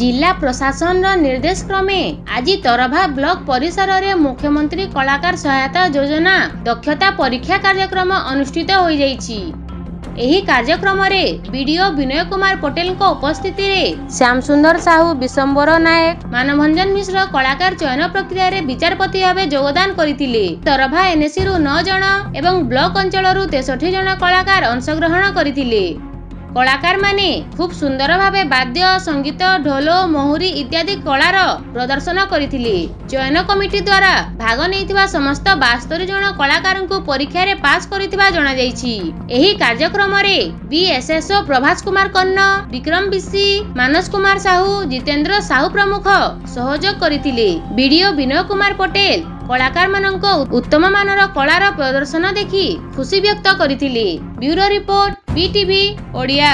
ଜିଲ୍ଲା ପ୍ରଶାସନର ନିର୍ଦ୍ଦେଶ କ୍ରମେ ଆଜି ତରଭା ବ୍ଲକ ପରିସରରେ ମୁଖ୍ୟମନ୍ତ୍ରୀ କଳାକାର ସହାୟତା ଯୋଜନା ଦକ୍ଷତା ପରୀକ୍ଷା କାର୍ଯ୍ୟକ୍ରମ ଅନୁଷ୍ଠିତ ହୋଇଯାଇଛି ଏହି କାର୍ଯ୍ୟକ୍ରମରେ ବିଡିଓ ବିନୟ କୁମାର ପଟେଲଙ୍କ ଉପସ୍ଥିତିରେ ଶ୍ୟାମ ସୁନ୍ଦର ସାହୁ ବିଶମ୍ବର ନାୟକ ମାନଭଞ୍ଜନ ମିଶ୍ର କଳାକାର ଚୟନ ପ୍ରକ୍ରିୟାରେ ବିଚାରପତି ଭାବେ ଯୋଗଦାନ କରିଥିଲେ ତରଭା ଏନ୍ଏସିରୁ ନଅ ଜଣ ଏବଂ ବ୍ଲକ ଅଞ୍ଚଳରୁ ତେଷଠି ଜଣ କଳାକାର ଅଂଶଗ୍ରହଣ କରିଥିଲେ କଳାକାରମାନେ ଖୁବ୍ ସୁନ୍ଦର ଭାବେ ବାଦ୍ୟ ସଙ୍ଗୀତ ଢୋଲ ମହୁରୀ ଇତ୍ୟାଦି କଳାର ପ୍ରଦର୍ଶନ କରିଥିଲେ। ଚୟନ କମିଟି ଦ୍ୱାରା ଭାଗ ନେଇଥିବା ସମସ୍ତ ବାସ୍ତରୀ ଜଣ କଳାକାରଙ୍କୁ ପରୀକ୍ଷାରେ ପାସ୍ କରିଥିବା ଜଣାଯାଇଛି। ଏହି କାର୍ଯ୍ୟକ୍ରମରେ ବିଏସ୍ଏସ୍ଓ ପ୍ରଭାସ କୁମାର କର୍ଣ୍ଣ ବିକ୍ରମ ବିଶି ମାନସ କୁମାର ସାହୁ ଜିତେନ୍ଦ୍ର ସାହୁ ପ୍ରମୁଖ ସହଯୋଗ କରିଥିଲେ। ବିଡିଓ ବିନୟ କୁମାର ପଟେଲ କଳାକାରମାନଙ୍କ ଉତ୍ତମ ମାନର କଳାର ପ୍ରଦର୍ଶନ ଦେଖି ଖୁସି ବ୍ୟକ୍ତ କରିଥିଲେ। Bureau report BTV Odia